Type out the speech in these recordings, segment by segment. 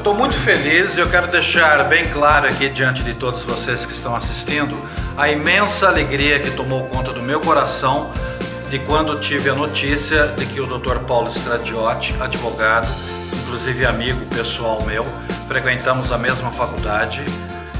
estou muito feliz e eu quero deixar bem claro aqui diante de todos vocês que estão assistindo a imensa alegria que tomou conta do meu coração de quando tive a notícia de que o Dr. Paulo Stradiotti, advogado, inclusive amigo pessoal meu, frequentamos a mesma faculdade,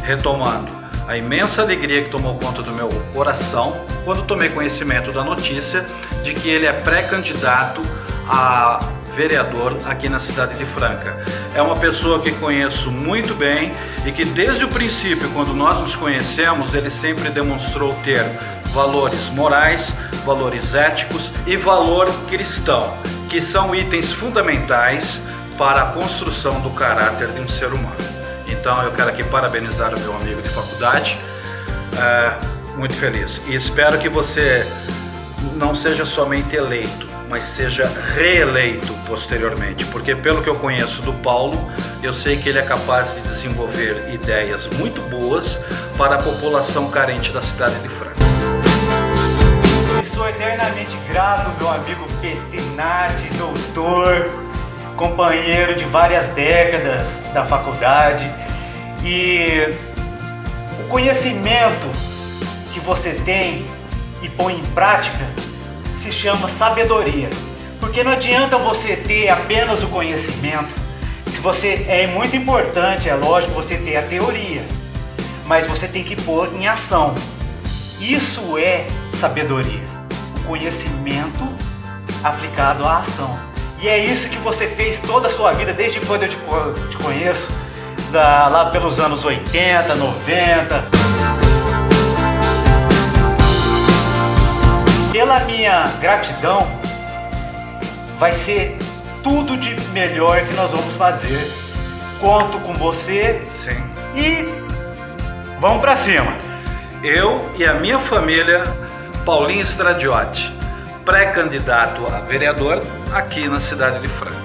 retomando a imensa alegria que tomou conta do meu coração quando tomei conhecimento da notícia de que ele é pré-candidato a vereador aqui na cidade de Franca. É uma pessoa que conheço muito bem e que desde o princípio, quando nós nos conhecemos, ele sempre demonstrou ter valores morais, valores éticos e valor cristão, que são itens fundamentais para a construção do caráter de um ser humano. Então eu quero aqui parabenizar o meu amigo de faculdade, é, muito feliz. E espero que você não seja somente eleito, mas seja reeleito posteriormente, porque pelo que eu conheço do Paulo, eu sei que ele é capaz de desenvolver ideias muito boas para a população carente da cidade de Franca. Sou eternamente grato, meu amigo Petinati, doutor, companheiro de várias décadas da faculdade e o conhecimento que você tem e põe em prática se chama sabedoria. Porque não adianta você ter apenas o conhecimento. Se você é muito importante, é lógico, você ter a teoria, mas você tem que pôr em ação. Isso é sabedoria, o conhecimento aplicado à ação. E é isso que você fez toda a sua vida, desde quando eu te, conheço, lá pelos anos 80, 90. Pela minha gratidão, vai ser tudo de melhor que nós vamos fazer. Conto com você Sim. e vamos para cima. Eu e a minha família, Paulinho Stradiotti, pré-candidato a vereador aqui na cidade de Franca.